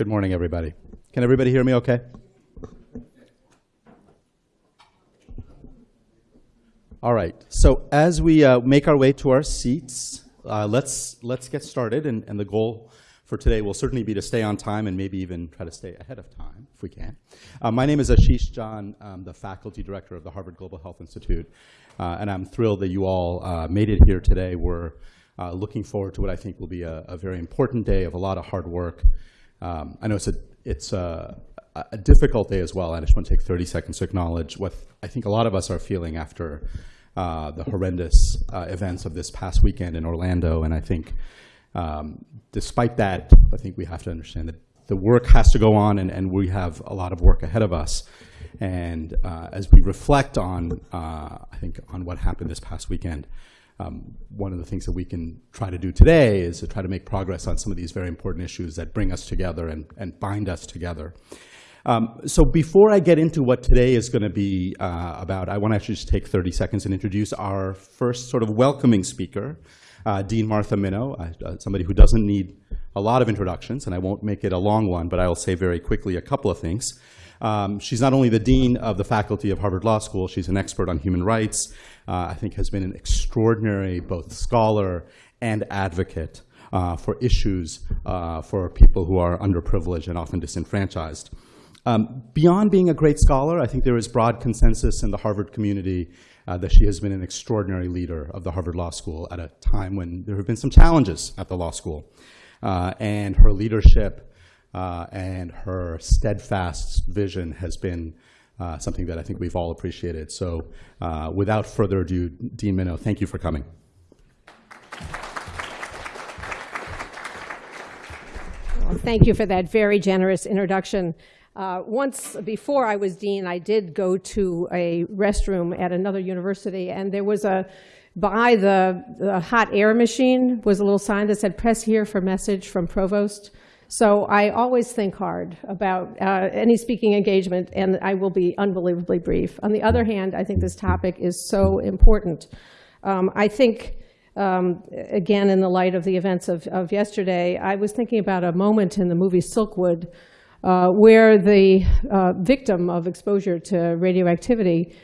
Good morning, everybody. Can everybody hear me okay? All right. So as we uh, make our way to our seats, uh, let's let's get started. And, and the goal for today will certainly be to stay on time and maybe even try to stay ahead of time if we can. Uh, my name is Ashish Jha. I'm the faculty director of the Harvard Global Health Institute, uh, and I'm thrilled that you all uh, made it here today. We're uh, looking forward to what I think will be a, a, very important day of a lot of hard work. Um, I know it's a it's a, a, difficult day as well. I just want to take 30 seconds to acknowledge what I think a lot of us are feeling after uh, the horrendous uh, events of this past weekend in Orlando, and I think um, despite that, I think we have to understand that the work has to go on and, and we have a lot of work ahead of us. And uh, as we reflect on, uh, I think, on what happened this past weekend, um, one of the things that we can try to do today is to try to make progress on some of these very important issues that bring us together and, and bind us together. Um, so before I get into what today is going to be uh, about, I want to actually just take 30 seconds and introduce our first sort of welcoming speaker, uh, Dean Martha Minow, uh, somebody who doesn't need a lot of introductions, and I won't make it a long one, but I'll say very quickly a couple of things. Um, she's not only the dean of the faculty of Harvard Law School, she's an expert on human rights, uh, I think has been an extraordinary both scholar and advocate uh, for issues uh, for people who are underprivileged and often disenfranchised. Um, beyond being a great scholar, I think there is broad consensus in the Harvard community uh, that she has been an extraordinary leader of the Harvard Law School at a time when there have been some challenges at the law school. Uh, and her leadership uh, and her steadfast vision has been uh, something that I think we've all appreciated. So uh, without further ado, Dean Minow, thank you for coming. Well, thank you for that very generous introduction. Uh, once before I was dean, I did go to a restroom at another university, and there was a, by the, the hot air machine was a little sign that said, press here for message from provost. So I always think hard about uh, any speaking engagement, and I will be unbelievably brief. On the other hand, I think this topic is so important. Um, I think, um, again, in the light of the events of, of yesterday, I was thinking about a moment in the movie Silkwood uh, where the uh, victim of exposure to radioactivity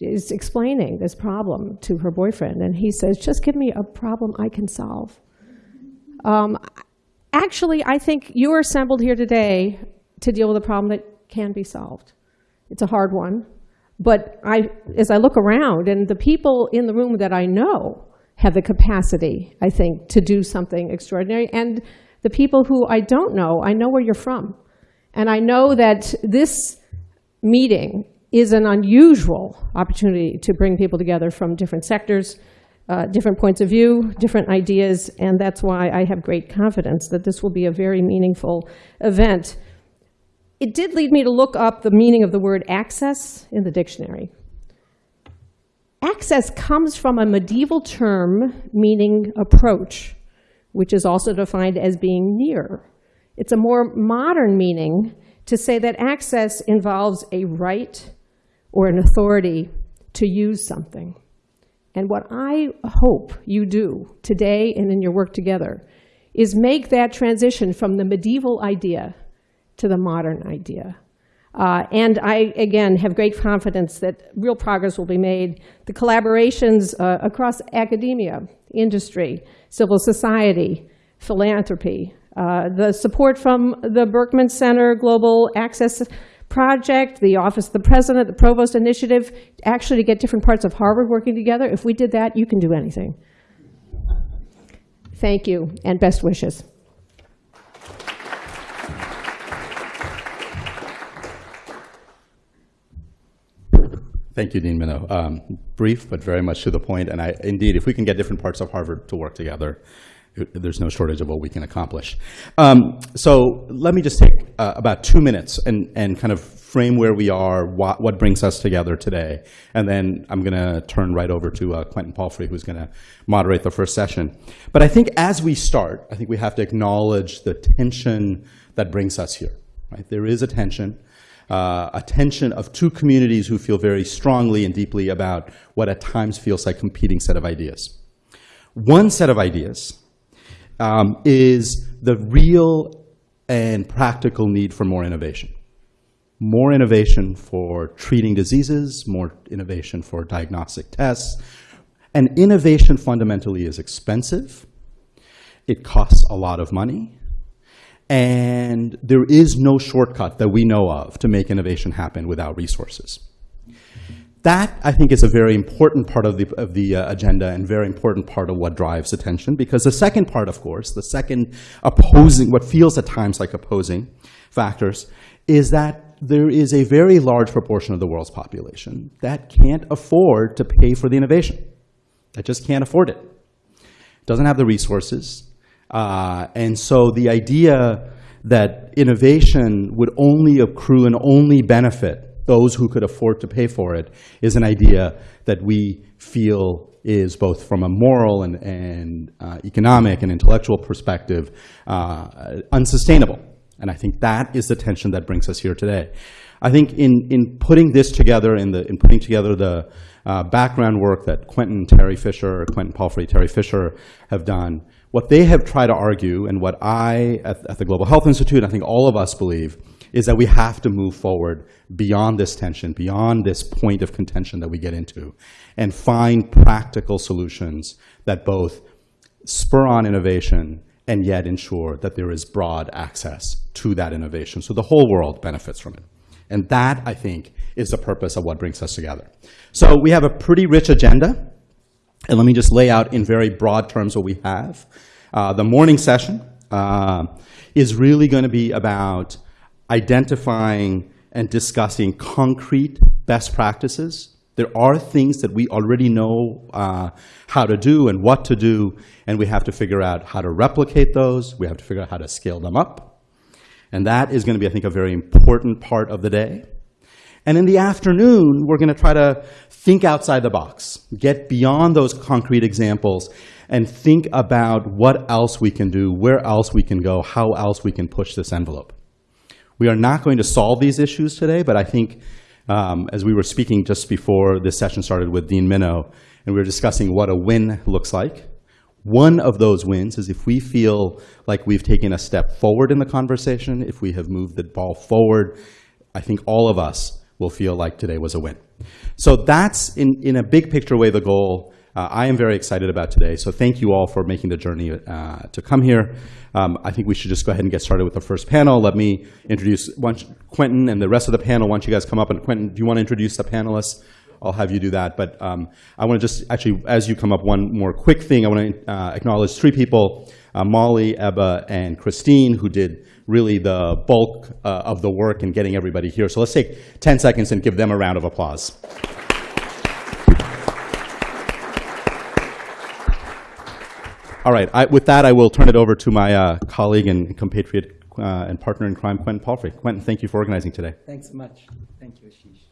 is explaining this problem to her boyfriend. And he says, just give me a problem I can solve. Um, actually, I think you're assembled here today to deal with a problem that can be solved. It's a hard one. But I, as I look around, and the people in the room that I know have the capacity, I think, to do something extraordinary. And the people who I don't know, I know where you're from. And I know that this meeting is an unusual opportunity to bring people together from different sectors, uh, different points of view, different ideas, and that's why I have great confidence that this will be a very meaningful event. It did lead me to look up the meaning of the word access in the dictionary. Access comes from a medieval term meaning approach which is also defined as being near. It's a more modern meaning to say that access involves a right or an authority to use something. And what I hope you do today and in your work together is make that transition from the medieval idea to the modern idea. Uh, and I, again, have great confidence that real progress will be made. The collaborations uh, across academia, industry, civil society, philanthropy, uh, the support from the Berkman Center Global Access Project, the Office of the President, the Provost Initiative, actually to get different parts of Harvard working together. If we did that, you can do anything. Thank you, and best wishes. Thank you, Dean Minow. Um, brief, but very much to the point. And I, indeed, if we can get different parts of Harvard to work together, it, there's no shortage of what we can accomplish. Um, so let me just take uh, about two minutes and, and kind of frame where we are, what, what brings us together today. And then I'm going to turn right over to uh, Quentin Palfrey, who's going to moderate the first session. But I think as we start, I think we have to acknowledge the tension that brings us here. Right? There is a tension uh, a tension of two communities who feel very strongly and deeply about what at times feels like competing set of ideas. One set of ideas um, is the real and practical need for more innovation. More innovation for treating diseases, more innovation for diagnostic tests. And innovation fundamentally is expensive. It costs a lot of money. And there is no shortcut that we know of to make innovation happen without resources. That, I think, is a very important part of the, of the uh, agenda and very important part of what drives attention. Because the second part, of course, the second opposing, what feels at times like opposing factors, is that there is a very large proportion of the world's population that can't afford to pay for the innovation, that just can't afford it, doesn't have the resources. Uh, and so the idea that innovation would only accrue and only benefit those who could afford to pay for it is an idea that we feel is both from a moral and, and uh, economic and intellectual perspective uh, unsustainable. And I think that is the tension that brings us here today. I think in, in putting this together, in, the, in putting together the uh, background work that Quentin Terry Fisher, Quentin Palfrey Terry Fisher have done, what they have tried to argue, and what I at, at the Global Health Institute, I think all of us believe, is that we have to move forward beyond this tension, beyond this point of contention that we get into, and find practical solutions that both spur on innovation and yet ensure that there is broad access to that innovation so the whole world benefits from it. And that, I think, is the purpose of what brings us together. So we have a pretty rich agenda. And let me just lay out in very broad terms what we have. Uh, the morning session uh, is really going to be about identifying and discussing concrete best practices. There are things that we already know uh, how to do and what to do, and we have to figure out how to replicate those. We have to figure out how to scale them up. And that is going to be, I think, a very important part of the day. And in the afternoon, we're going to try to think outside the box, get beyond those concrete examples, and think about what else we can do, where else we can go, how else we can push this envelope. We are not going to solve these issues today, but I think um, as we were speaking just before this session started with Dean Minow, and we were discussing what a win looks like, one of those wins is if we feel like we've taken a step forward in the conversation, if we have moved the ball forward, I think all of us will feel like today was a win. So that's, in, in a big picture way, the goal uh, I am very excited about today. So thank you all for making the journey uh, to come here. Um, I think we should just go ahead and get started with the first panel. Let me introduce once, Quentin and the rest of the panel. Don't you guys come up? And Quentin, do you want to introduce the panelists? I'll have you do that. But um, I want to just actually, as you come up, one more quick thing. I want to uh, acknowledge three people, uh, Molly, Ebba, and Christine, who did really the bulk uh, of the work in getting everybody here. So let's take 10 seconds and give them a round of applause. All right, I, with that, I will turn it over to my uh, colleague and compatriot uh, and partner in crime, Quentin Palfrey. Quentin, thank you for organizing today. Thanks so much. Thank you, Ashish.